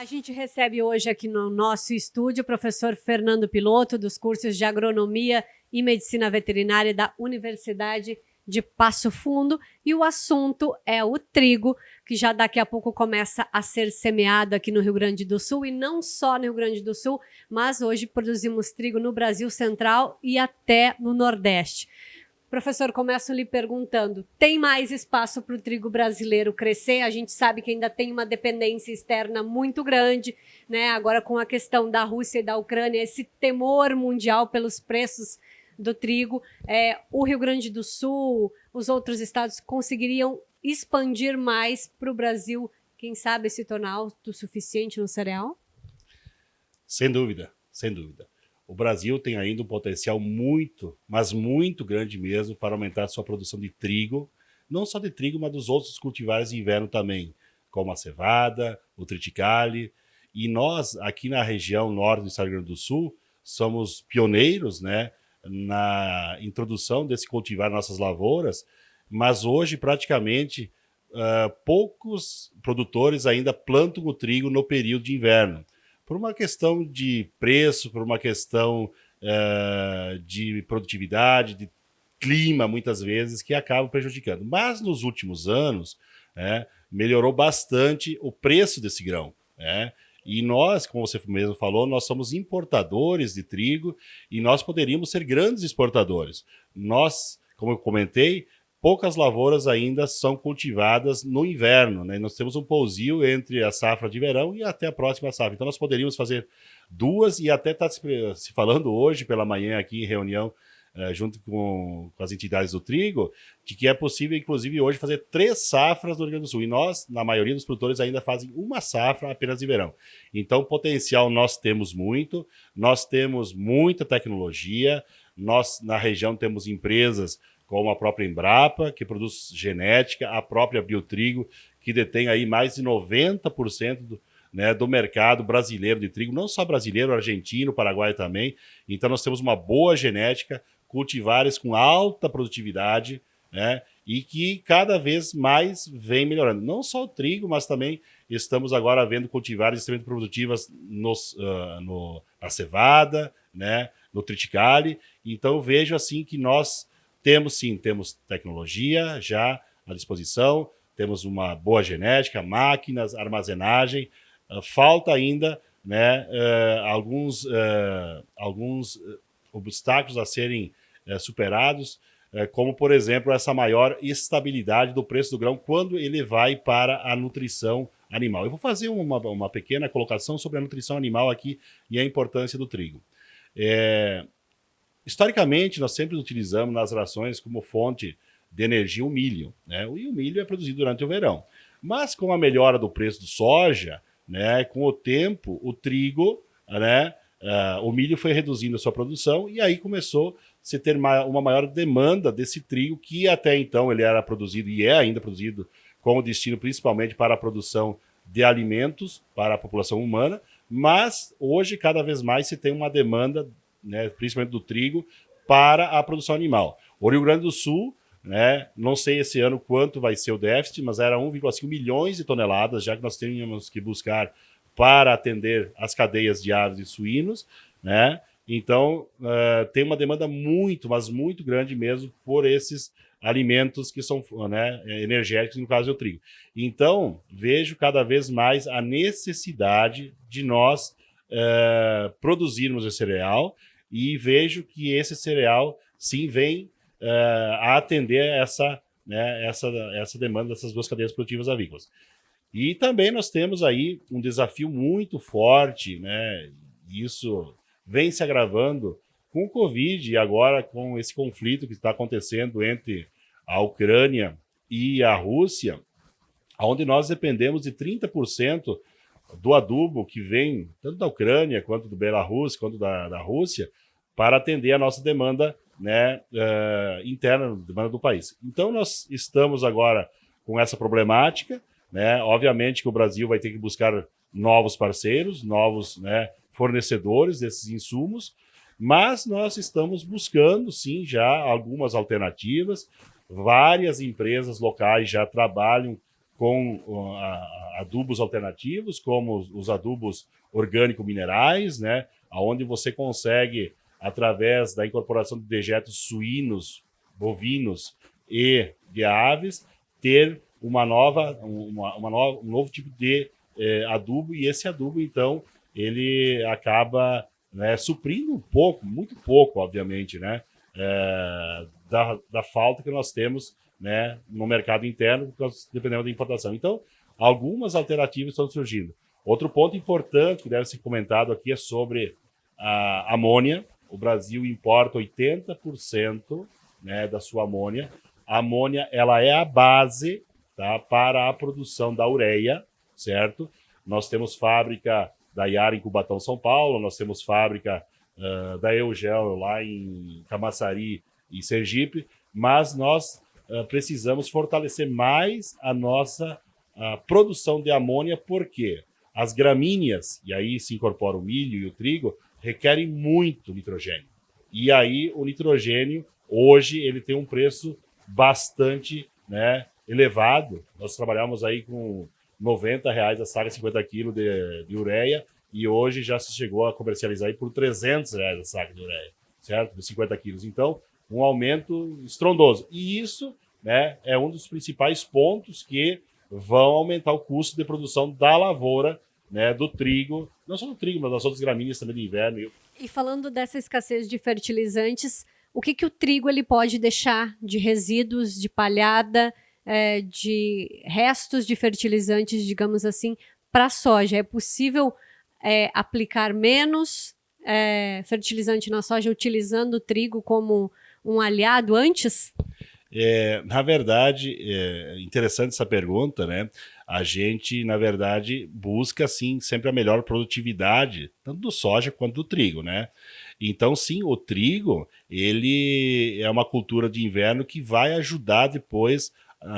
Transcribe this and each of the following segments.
A gente recebe hoje aqui no nosso estúdio o professor Fernando Piloto, dos cursos de Agronomia e Medicina Veterinária da Universidade de Passo Fundo, e o assunto é o trigo, que já daqui a pouco começa a ser semeado aqui no Rio Grande do Sul, e não só no Rio Grande do Sul, mas hoje produzimos trigo no Brasil Central e até no Nordeste. Professor, começo lhe perguntando: tem mais espaço para o trigo brasileiro crescer? A gente sabe que ainda tem uma dependência externa muito grande, né? Agora, com a questão da Rússia e da Ucrânia, esse temor mundial pelos preços do trigo, é, o Rio Grande do Sul, os outros estados conseguiriam expandir mais para o Brasil, quem sabe se tornar autossuficiente no cereal? Sem dúvida, sem dúvida o Brasil tem ainda um potencial muito, mas muito grande mesmo para aumentar sua produção de trigo, não só de trigo, mas dos outros cultivares de inverno também, como a cevada, o triticale. E nós, aqui na região norte do Estado do Rio Grande do Sul, somos pioneiros né, na introdução desse cultivar nas nossas lavouras, mas hoje praticamente uh, poucos produtores ainda plantam o trigo no período de inverno por uma questão de preço, por uma questão uh, de produtividade, de clima, muitas vezes, que acabam prejudicando. Mas nos últimos anos, é, melhorou bastante o preço desse grão. É, e nós, como você mesmo falou, nós somos importadores de trigo e nós poderíamos ser grandes exportadores. Nós, como eu comentei, poucas lavouras ainda são cultivadas no inverno. Né? Nós temos um pousio entre a safra de verão e até a próxima safra. Então nós poderíamos fazer duas e até está se falando hoje pela manhã aqui em reunião eh, junto com, com, as entidades do trigo, de que é possível, inclusive, hoje fazer três safras no Rio Grande do Sul. E nós, na maioria dos produtores, ainda fazem uma safra apenas de verão. Então, potencial nós temos muito, nós temos muita tecnologia, nós, na região, temos empresas como a própria Embrapa, que produz genética, a própria Biotrigo, que detém aí mais de 90% do, né, do mercado brasileiro de trigo, não só brasileiro, argentino, paraguaio também. Então nós temos uma boa genética, cultivares com alta produtividade, né, e que cada vez mais vem melhorando. Não só o trigo, mas também estamos agora vendo cultivares extremamente produtivas nos, uh, no, na cevada, né, no triticale. Então vejo assim que nós temos sim, temos tecnologia já à disposição, temos uma boa genética, máquinas, armazenagem. Uh, falta ainda né, uh, alguns, uh, alguns obstáculos a serem superados, como, por exemplo, essa maior estabilidade do preço do grão quando ele vai para a nutrição animal. Eu vou fazer uma, uma pequena colocação sobre a nutrição animal aqui e a importância do trigo. É, Historicamente, nós sempre utilizamos nas rações como fonte de energia o milho, né? E o milho é produzido durante o verão. Mas com a melhora do preço do soja, né, com o tempo, o trigo, né, uh, o milho foi reduzindo a sua produção e aí começou a se ter uma maior demanda desse trigo que até então ele era produzido e é ainda produzido com destino principalmente para a produção de alimentos para a população humana, mas hoje cada vez mais se tem uma demanda né, principalmente do trigo, para a produção animal. O Rio Grande do Sul, né, não sei esse ano quanto vai ser o déficit, mas era 1,5 milhões de toneladas, já que nós tínhamos que buscar para atender as cadeias de aves e suínos, né? Então, uh, tem uma demanda muito, mas muito grande mesmo por esses alimentos que são né, energéticos, no caso é o trigo. Então, vejo cada vez mais a necessidade de nós uh, produzirmos esse cereal e vejo que esse cereal sim vem uh, a atender essa, né, essa, essa demanda dessas duas cadeias produtivas avícolas. E também nós temos aí um desafio muito forte, né? Isso vem se agravando com o Covid e agora com esse conflito que está acontecendo entre a Ucrânia e a Rússia, onde nós dependemos de 30% do adubo que vem tanto da Ucrânia, quanto do Belarus, quanto da, da Rússia, para atender a nossa demanda né, uh, interna, demanda do país. Então, nós estamos agora com essa problemática. Né? Obviamente que o Brasil vai ter que buscar novos parceiros, novos né, fornecedores desses insumos, mas nós estamos buscando, sim, já algumas alternativas. Várias empresas locais já trabalham com adubos alternativos, como os adubos orgânico-minerais, né? onde você consegue, através da incorporação de dejetos suínos, bovinos e de aves, ter uma nova, uma, uma nova, um novo tipo de eh, adubo, e esse adubo, então, ele acaba né, suprindo um pouco, muito pouco, obviamente, né, é, da, da falta que nós temos né, no mercado interno, dependendo da importação. Então, algumas alternativas estão surgindo. Outro ponto importante que deve ser comentado aqui é sobre a amônia. O Brasil importa 80% né, da sua amônia. A amônia ela é a base tá, para a produção da ureia, certo? Nós temos fábrica da Yara em Cubatão, São Paulo, nós temos fábrica uh, da Eugel lá em Camaçari e Sergipe, mas nós uh, precisamos fortalecer mais a nossa produção de amônia, porque as gramíneas, e aí se incorpora o milho e o trigo, requerem muito nitrogênio. E aí o nitrogênio, hoje, ele tem um preço bastante né, elevado. Nós trabalhamos aí com 90 reais a saca 50 quilos de, de ureia e hoje já se chegou a comercializar aí por 300 reais a saca de ureia, certo? De 50 quilos. Então, um aumento estrondoso. E isso né, é um dos principais pontos que vão aumentar o custo de produção da lavoura, né, do trigo, não só do trigo, mas das outras gramíneas também de inverno. E falando dessa escassez de fertilizantes, o que, que o trigo ele pode deixar de resíduos, de palhada, é, de restos de fertilizantes, digamos assim, para a soja? É possível é, aplicar menos é, fertilizante na soja utilizando o trigo como um aliado antes? É, na verdade, é interessante essa pergunta, né? A gente, na verdade, busca, sim, sempre a melhor produtividade, tanto do soja quanto do trigo, né? Então, sim, o trigo, ele é uma cultura de inverno que vai ajudar depois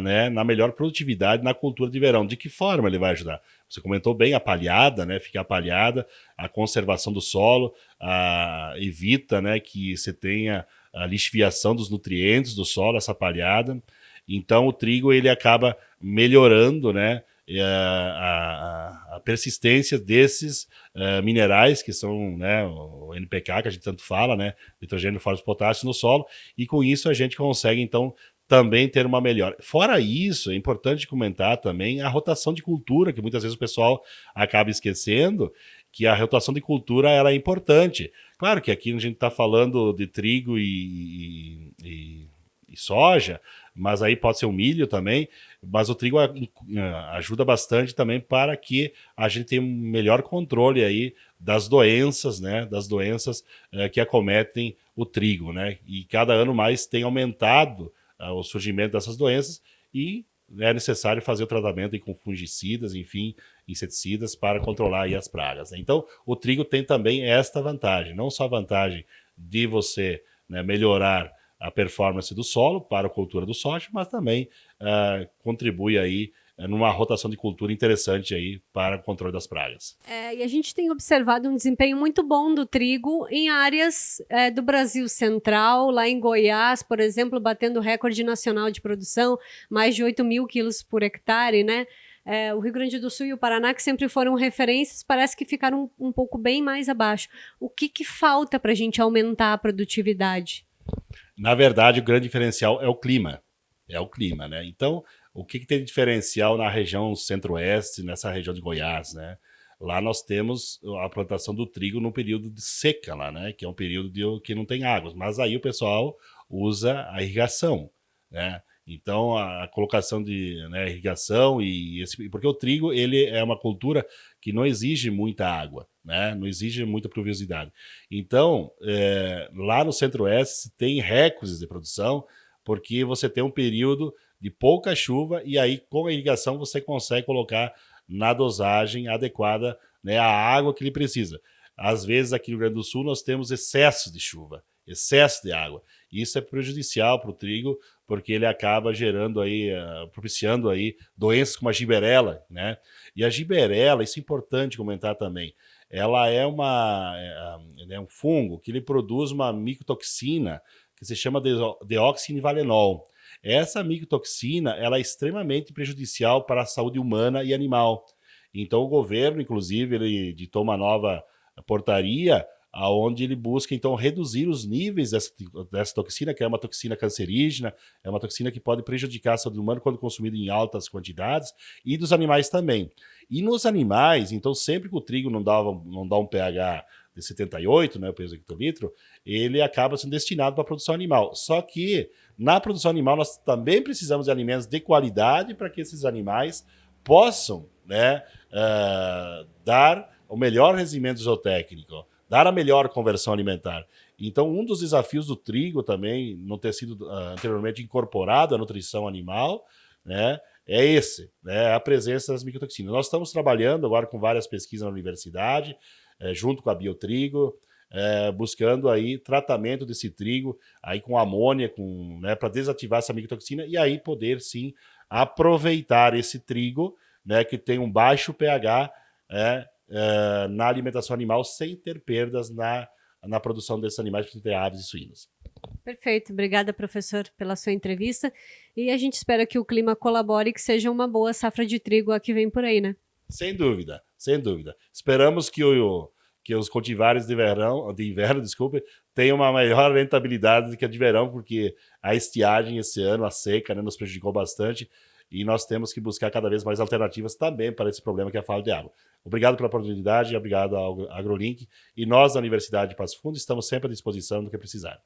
né, na melhor produtividade na cultura de verão. De que forma ele vai ajudar? Você comentou bem a palhada, né, ficar palhada, a conservação do solo, a, evita né, que você tenha a lixiviação dos nutrientes do solo, essa palhada. Então o trigo ele acaba melhorando né, a, a, a persistência desses uh, minerais, que são né, o NPK, que a gente tanto fala, né, nitrogênio, fósforo, potássio no solo, e com isso a gente consegue então também ter uma melhora. Fora isso, é importante comentar também a rotação de cultura, que muitas vezes o pessoal acaba esquecendo, que a rotação de cultura ela é importante. Claro que aqui a gente está falando de trigo e, e, e, soja, mas aí pode ser o milho também, mas o trigo ajuda bastante também para que a gente tenha um melhor controle aí das doenças, né, das doenças eh, que acometem o trigo, né, e cada ano mais tem aumentado o surgimento dessas doenças e é necessário fazer o tratamento com fungicidas, enfim, inseticidas para controlar as pragas. Né? Então, o trigo tem também esta vantagem, não só a vantagem de você né, melhorar a performance do solo para a cultura do soja, mas também uh, contribui aí numa rotação de cultura interessante aí para o controle das pragas. É, e a gente tem observado um desempenho muito bom do trigo em áreas é, do Brasil Central, lá em Goiás, por exemplo, batendo recorde nacional de produção, mais de 8 mil quilos por hectare, né? É, o Rio Grande do Sul e o Paraná, que sempre foram referências, parece que ficaram um, um pouco bem mais abaixo. O que, que falta para a gente aumentar a produtividade? Na verdade, o grande diferencial é o clima. É o clima, né? Então, o que, que tem de diferencial na região centro-oeste, nessa região de Goiás, né? Lá nós temos a plantação do trigo no período de seca lá, né? Que é um período de, que não tem águas. Mas aí o pessoal usa a irrigação, né? Então a, colocação de né, irrigação e esse, porque o trigo ele é uma cultura que não exige muita água, né? Não exige muita pluviosidade. Então é, lá no Centro-Oeste tem recordes de produção porque você tem um período de pouca chuva e aí com a irrigação você consegue colocar na dosagem adequada né, a água que ele precisa. Às vezes aqui no Rio Grande do Sul nós temos excesso de chuva, excesso de água. Isso é prejudicial para o trigo, porque ele acaba gerando aí, uh, propiciando aí doenças como a giberela, né? E a giberela, isso é importante comentar também, ela é uma é, é um fungo que ele produz uma micotoxina que se chama deoxinivalenol. Essa micotoxina ela é extremamente prejudicial para a saúde humana e animal. Então o governo, inclusive, ele editou uma nova portaria aonde ele busca então reduzir os níveis dessa, dessa, toxina, que é uma toxina cancerígena, é uma toxina que pode prejudicar a saúde humana quando consumida em altas quantidades, e dos animais também. E nos animais, então sempre que o trigo não dá, não dá um pH de 78, né, o peso hectolitro, ele acaba sendo destinado para a produção animal. Só que na produção animal nós também precisamos de alimentos de qualidade para que esses animais possam né, uh, dar o melhor rendimento zootécnico dar a melhor conversão alimentar. Então, um dos desafios do trigo também, não ter sido uh, anteriormente incorporado à nutrição animal, né, é esse, né, a presença das micotoxinas. Nós estamos trabalhando agora com várias pesquisas na universidade, é, junto com a Biotrigo, é, buscando aí tratamento desse trigo aí com amônia, com, né, para desativar essa micotoxina e aí poder sim aproveitar esse trigo, né, que tem um baixo pH, é, uh, na alimentação animal sem ter perdas na, na produção desses animais, entre aves e suínos. Perfeito, obrigada professor pela sua entrevista e a gente espera que o clima colabore e que seja uma boa safra de trigo a que vem por aí, né? Sem dúvida, sem dúvida. Esperamos que, o, que os cultivares de verão, de inverno, desculpe, tenham uma maior rentabilidade do que a de verão, porque a estiagem esse ano, a seca, né, nos prejudicou bastante e nós temos que buscar cada vez mais alternativas também para esse problema que é a falta de água. Obrigado pela oportunidade, obrigado ao AgroLink e nós da Universidade de Passo Fundo estamos sempre à disposição do que precisar.